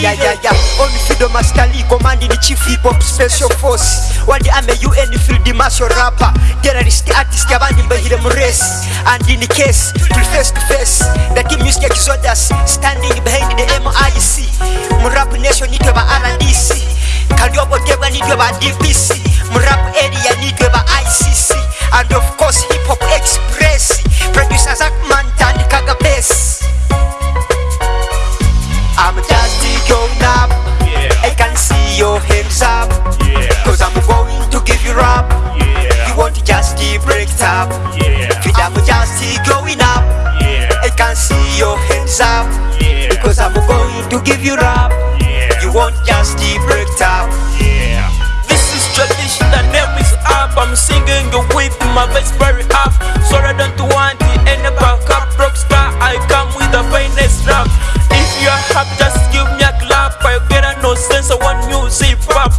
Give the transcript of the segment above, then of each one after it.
yeah on freedom masterly command ni chief hip hop special force. Wadi ame un field martial rapper. Terrorist artist abandi mbehire mu and in case to face to face. That music exodus standing behind going to give you up Yeah. You want just the break up Yeah. This is tradition, the name is up. I'm singing it with my voice very up. So I don't want the end back up. Rockstar, I come with the finest rap. If you're happy, just give me a clap. I get a no sense of one music pop.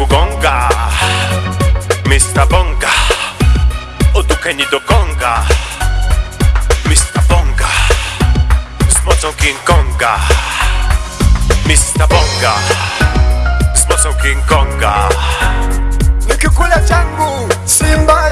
dźwięku gonga Mr. Bonga Odukeni do Konga Mr. Bonga Z mocą King Konga Mr. Bonga Z mocą King Konga Nikikulia changu Simba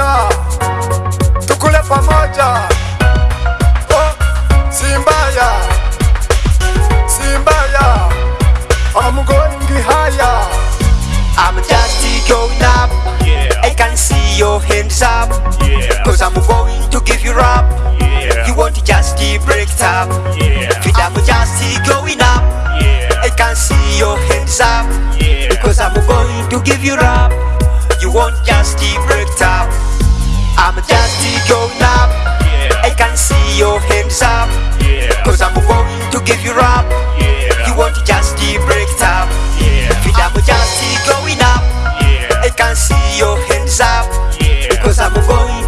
pamoja, tukule pamoja, oh, si mbaya Simbaya, I'm oh, going higher. I'm just going up Yeah. I can see your hands up Yeah. Cause I'm going to give you up Yeah. You want to just break up Yeah. I'm just going up Yeah. I can see your hands up Yeah. Because I'm going to give you up You won't just break up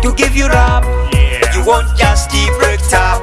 to give you up Yeah. You won't just keep break up